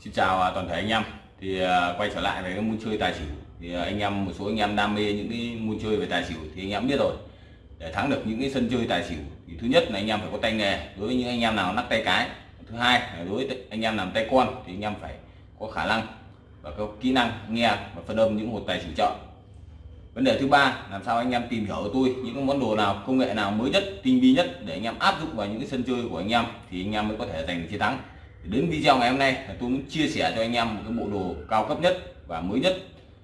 Xin chào toàn thể anh em thì quay trở lại về cái môn chơi tài xỉu thì anh em một số anh em đam mê những cái môn chơi về tài xỉu thì anh em biết rồi để thắng được những cái sân chơi tài xỉu thì thứ nhất là anh em phải có tay nghề đối với những anh em nào nắp tay cái thứ hai là đối với anh em làm tay con thì anh em phải có khả năng và có kỹ năng nghe và phân âm những hột tài xỉu chợ vấn đề thứ ba làm sao anh em tìm hiểu của tôi những cái món đồ nào công nghệ nào mới nhất tinh vi nhất để anh em áp dụng vào những cái sân chơi của anh em thì anh em mới có thể giành được chiến thắng đến video ngày hôm nay là tôi muốn chia sẻ cho anh em một cái bộ đồ cao cấp nhất và mới nhất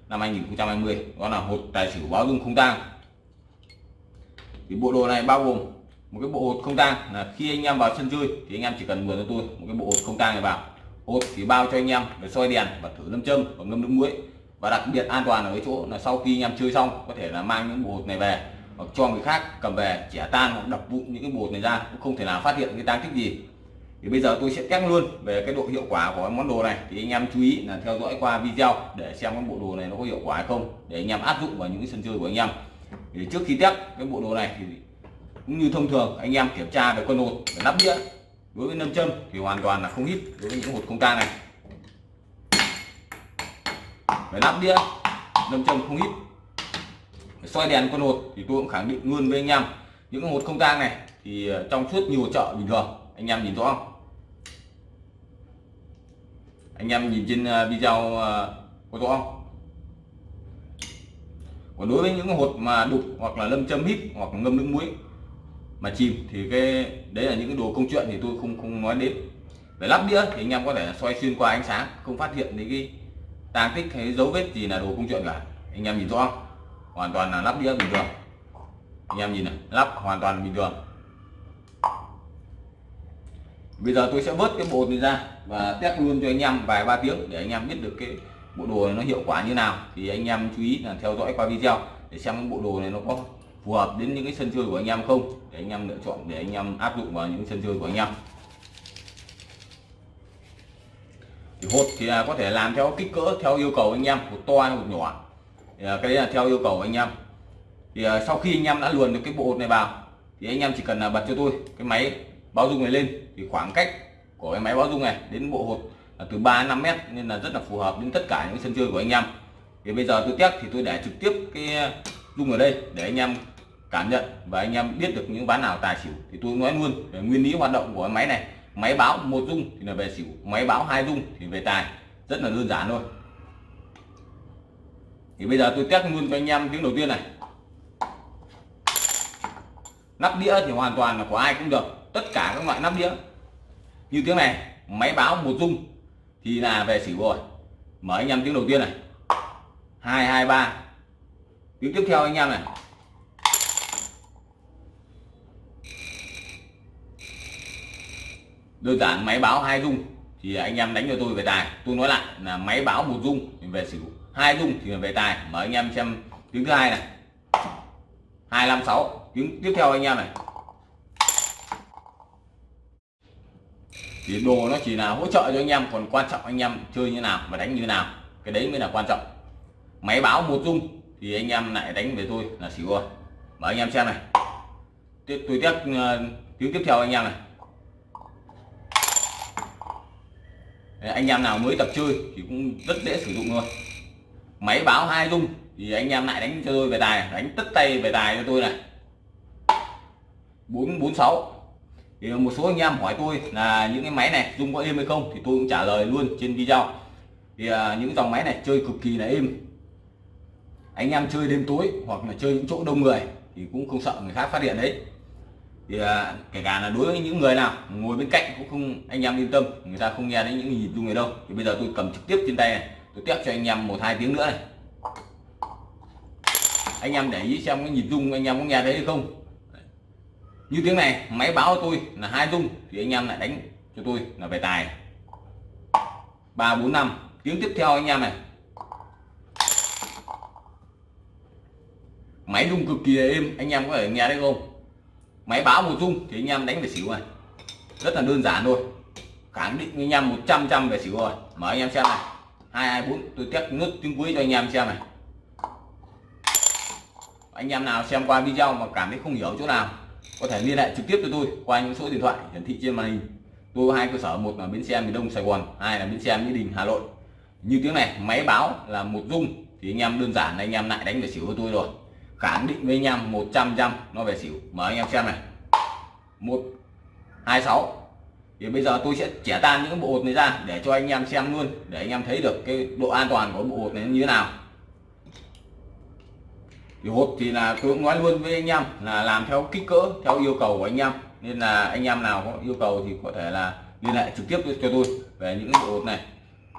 năm 2020 đó là hột tài xỉu báo dung không tang. Thì bộ đồ này bao gồm một cái bộ hột không tang là khi anh em vào sân chơi thì anh em chỉ cần mượn cho tôi một cái bộ hột không tang này vào. Hột thì bao cho anh em để soi đèn và thử lâm châm và ngâm nước muối. Và đặc biệt an toàn ở cái chỗ là sau khi anh em chơi xong có thể là mang những bộ hột này về hoặc cho người khác cầm về chẻ tan hoặc đập vụn những cái bột này ra. Cũng không thể nào phát hiện cái tang tích gì thì bây giờ tôi sẽ test luôn về cái độ hiệu quả của món đồ này. Thì anh em chú ý là theo dõi qua video để xem cái bộ đồ này nó có hiệu quả hay không, để anh em áp dụng vào những cái sân chơi của anh em. Thì trước khi test cái bộ đồ này thì cũng như thông thường, anh em kiểm tra về con hột, về nắp đĩa, đối với nâm châm thì hoàn toàn là không hít đối với những hột không tang này. Về nắp đĩa nâm châm không hít soi đèn con hột thì tôi cũng khẳng định luôn với anh em, những hột không tang này thì ờ, trong suốt nhiều chợ bình thường, anh em nhìn rõ không? Anh em nhìn trên à, video à, của tôi không? Còn đối với những hột mà đục hoặc là lâm châm hít hoặc là ngâm nước muối mà chìm thì cái, đấy là những cái đồ công chuyện thì tôi không không nói đến. Về lắp đĩa thì anh em có thể xoay xuyên qua ánh sáng, không phát hiện những cái tang tích hay dấu vết gì là đồ công chuyện cả. Anh em nhìn rõ không? Hoàn toàn là lắp đĩa bình thường. Anh em nhìn này, lắp hoàn toàn bình thường bây giờ tôi sẽ vớt cái bộ này ra và test luôn cho anh em vài ba tiếng để anh em biết được cái bộ đồ này nó hiệu quả như nào. Thì anh em chú ý là theo dõi qua video để xem cái bộ đồ này nó có phù hợp đến những cái sân chơi của anh em không, để anh em lựa chọn để anh em áp dụng vào những sân chơi của anh em. Thì hột thì là có thể làm theo kích cỡ, theo yêu cầu anh em hột to hay hột nhỏ. Thì à, cái đấy là theo yêu cầu anh em. Thì à, sau khi anh em đã luồn được cái bộ hột này vào, thì anh em chỉ cần là bật cho tôi cái máy báo dung này lên, thì khoảng cách của cái máy báo dung này đến bộ hột là từ 3 đến 5 mét, nên là rất là phù hợp đến tất cả những sân chơi của anh em. Thì bây giờ tôi test thì tôi để trực tiếp cái ờ, dung ở đây để anh em cảm nhận và anh em biết được những ván nào tài xỉu. Thì tôi nói luôn về nguyên lý hoạt động của máy này. Máy báo một dung thì là về xỉu, máy báo hai dung thì về tài. Rất là đơn giản thôi. Thì bây giờ tôi test luôn cho anh em tiếng đầu tiên này. Nắp đĩa thì hoàn toàn là của ai cũng được tất cả các loại nắp đĩa. Như tiếng này, máy báo một dung thì là về xỉu rồi mở anh em tiếng đầu tiên này. Hai hai, ba. Tiếng tiếp theo anh em này. Đơn giản, máy báo hai dung thì anh em đánh cho tôi về tài. Tôi nói lại là máy báo một dung về xỉu hai dung thì về tài. Mở anh em xem tiếng thứ hai này. Hai, năm, sáu. Tiếng tiếp theo anh em này. Thì đồ nó chỉ là hỗ trợ cho anh em, còn quan trọng anh em chơi như nào và đánh như nào. Cái đấy mới là quan trọng. Máy báo một dung thì anh em lại đánh về tôi là xỉu rồi. Mở anh em xem này. Tiếp, tôi tiếp ờ, tiếng tiếp theo anh em này. Anh em nào mới tập chơi thì cũng rất dễ sử dụng luôn. Máy báo hai dung thì anh em lại đánh cho tôi về tài đánh tất tay về tài cho tôi này. Bốn bốn, sáu thì một số anh em hỏi tôi là những cái máy này dung có êm hay không thì tôi cũng trả lời luôn trên video. Thì à, những dòng máy này chơi cực kỳ là êm. Anh em chơi đêm tối hoặc là chơi những chỗ đông người thì cũng không sợ người khác phát hiện đấy. Thì à, kể cả là đối với những người nào ngồi bên cạnh cũng không anh em yên tâm người ta không nghe đến những nhịp rung này đâu. Thì bây giờ tôi cầm trực tiếp trên tay này tôi test cho anh em một hai tiếng nữa này. Anh em để ý xem cái nhịp rung anh em có nghe thấy hay không như tiếng này, máy báo tôi là hai dung thì anh em lại đánh cho tôi là về tài. Ba, bốn, năm. Tiếng tiếp theo anh em này. Máy rung cực kỳ êm, anh em có thể nghe thấy không? Máy báo một dung thì anh em đánh về xỉu này. Rất là đơn giản thôi. Khẳng định anh em 100 trăm về xỉu rồi. Mở anh em xem này. Hai hai, bốn. Tôi test nước tiếng cuối cho anh em xem này. Anh em nào xem qua video mà cảm thấy không hiểu chỗ nào có thể liên hệ trực tiếp cho tôi qua những số điện thoại hiển thị trên màn hình. Tôi có hai cơ sở, một là bến xe miền đông sài gòn, hai là bến xe mỹ đình hà nội. Như tiếng này, máy báo là một dung thì anh em đơn giản là anh em lại đánh về xỉu của tôi rồi. Khẳng định với anh em 100 trăm nó về xỉu. Mở anh em xem này. Một, hai, sáu. Thì bây giờ tôi sẽ chẻ tan những bộ hột này ra để cho anh em xem luôn, để anh em thấy được cái độ an toàn của bộ hột này như thế nào thì hộp thì là tôi cũng nói luôn với anh em là làm theo kích cỡ, theo yêu cầu của anh em. Nên là anh em nào có yêu cầu thì có thể là liên hệ trực tiếp cho tôi về những cái bộ hột này.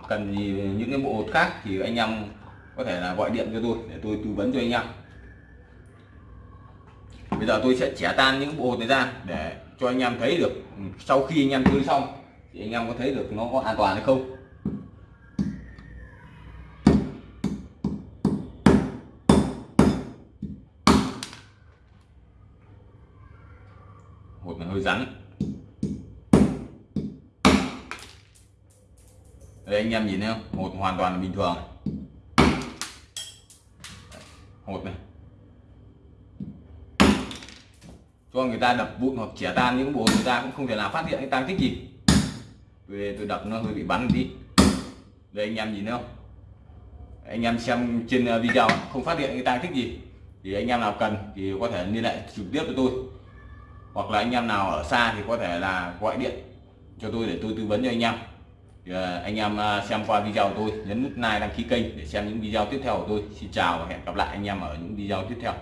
Cần gì những cái bộ hột khác thì anh em có thể là gọi điện cho tôi để tôi tư vấn cho anh em. Bây giờ tôi sẽ chẻ tan những bộ hột này ra để cho anh em thấy được. Sau khi anh em chơi xong thì anh em có thấy được nó có an toàn hay không? Hột hơi rắn. Đây, anh em nhìn thấy không? Hột hoàn toàn là bình thường. Hột này. Cho người ta đập vụn hoặc chẻ tan những bộ người ta cũng không thể nào phát hiện cái tăng tích gì. Về tôi đập nó hơi bị bắn đi đây, anh em nhìn thấy không? Anh em xem trên ờ, video không phát hiện cái tăng tích gì, thì anh em nào cần thì có thể liên hệ trực tiếp với tôi hoặc là anh em nào ở xa thì có thể là gọi điện cho tôi để tôi tư vấn cho anh em. Thì ờ, anh em ờ, xem qua video của tôi, nhấn nút like đăng ký kênh để xem những video tiếp theo của tôi. Xin chào và hẹn gặp lại anh em ở những video tiếp theo.